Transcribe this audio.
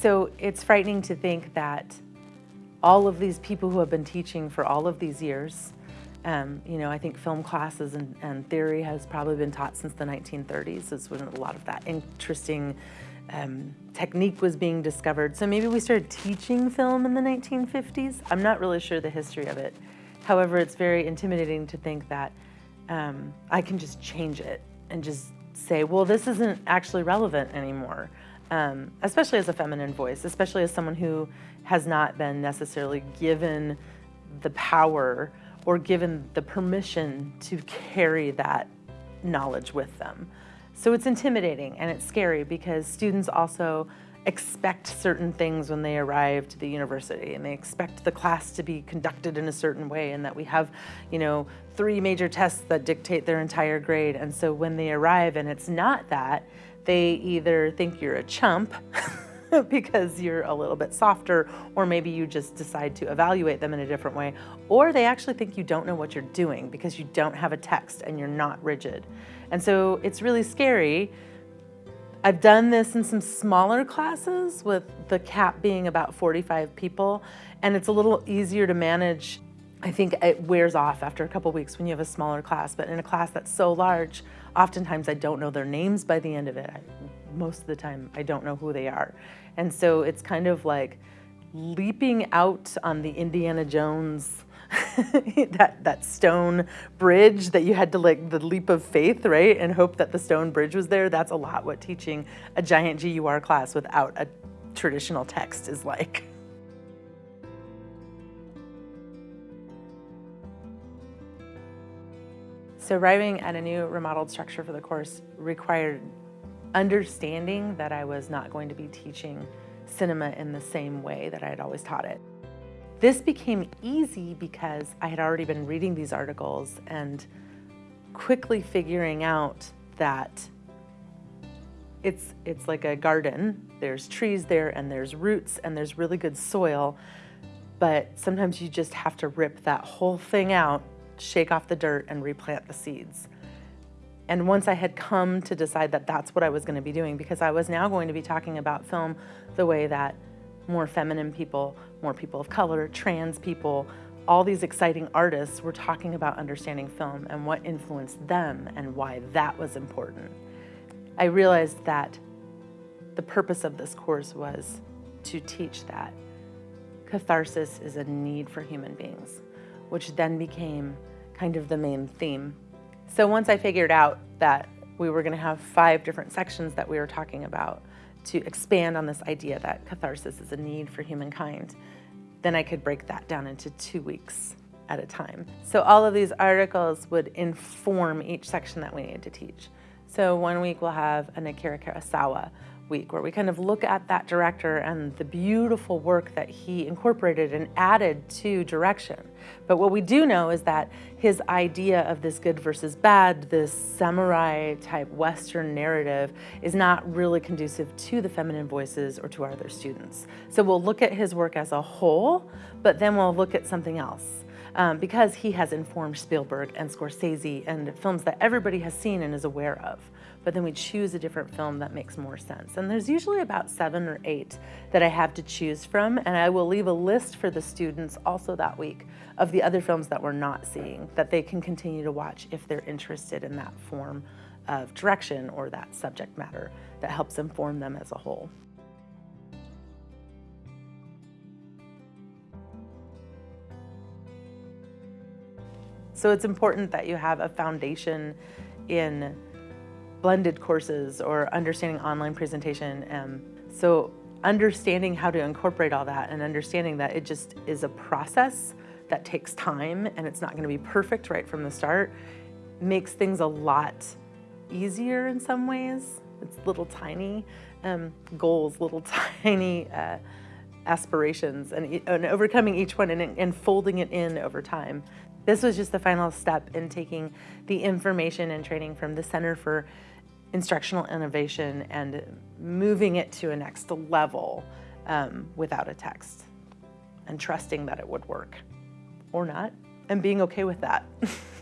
So it's frightening to think that all of these people who have been teaching for all of these years, um, you know, I think film classes and, and, theory has probably been taught since the 1930s is when a lot of that interesting um, technique was being discovered. So maybe we started teaching film in the 1950s. I'm not really sure the history of it. However, it's very intimidating to think that um, I can just change it and just say, well, this isn't actually relevant anymore. Um, especially as a feminine voice, especially as someone who has not been necessarily given the power or given the permission to carry that knowledge with them. So it's intimidating and it's scary because students also expect certain things when they arrive to the university and they expect the class to be conducted in a certain way and that we have, you know, three major tests that dictate their entire grade. And so when they arrive and it's not that, they either think you're a chump because you're a little bit softer, or maybe you just decide to evaluate them in a different way, or they actually think you don't know what you're doing because you don't have a text and you're not rigid. And so it's really scary. I've done this in some smaller classes with the cap being about 45 people, and it's a little easier to manage. I think it wears off after a couple weeks when you have a smaller class, but in a class that's so large, oftentimes I don't know their names by the end of it. I, most of the time, I don't know who they are. And so it's kind of like leaping out on the Indiana Jones that that stone bridge that you had to like the leap of faith, right? And hope that the stone bridge was there. That's a lot what teaching a giant GUR class without a traditional text is like. So arriving at a new remodeled structure for the course required understanding that I was not going to be teaching cinema in the same way that I had always taught it. This became easy because I had already been reading these articles and quickly figuring out that it's, it's like a garden. There's trees there and there's roots and there's really good soil, but sometimes you just have to rip that whole thing out, shake off the dirt and replant the seeds. And once I had come to decide that that's what I was going to be doing, because I was now going to be talking about film the way that more feminine people, more people of color, trans people, all these exciting artists were talking about understanding film and what influenced them and why that was important. I realized that the purpose of this course was to teach that catharsis is a need for human beings, which then became kind of the main theme so once I figured out that we were going to have five different sections that we were talking about to expand on this idea that catharsis is a need for humankind, then I could break that down into two weeks at a time. So all of these articles would inform each section that we needed to teach. So one week we'll have an Akira Kurosawa week where we kind of look at that director and the beautiful work that he incorporated and added to direction. But what we do know is that his idea of this good versus bad, this samurai type Western narrative is not really conducive to the feminine voices or to our other students. So we'll look at his work as a whole, but then we'll look at something else. Um, because he has informed Spielberg and Scorsese and films that everybody has seen and is aware of but then we choose a different film that makes more sense. And there's usually about seven or eight that I have to choose from, and I will leave a list for the students also that week of the other films that we're not seeing that they can continue to watch if they're interested in that form of direction or that subject matter that helps inform them as a whole. So it's important that you have a foundation in blended courses or understanding online presentation. Um, so understanding how to incorporate all that and understanding that it just is a process that takes time and it's not going to be perfect right from the start makes things a lot easier in some ways. It's little tiny um, goals, little tiny uh, aspirations and, and, overcoming each one and, and folding it in over time. This was just the final step in taking the information and training from the Center for instructional innovation and moving it to a next level um, without a text and trusting that it would work or not and being okay with that.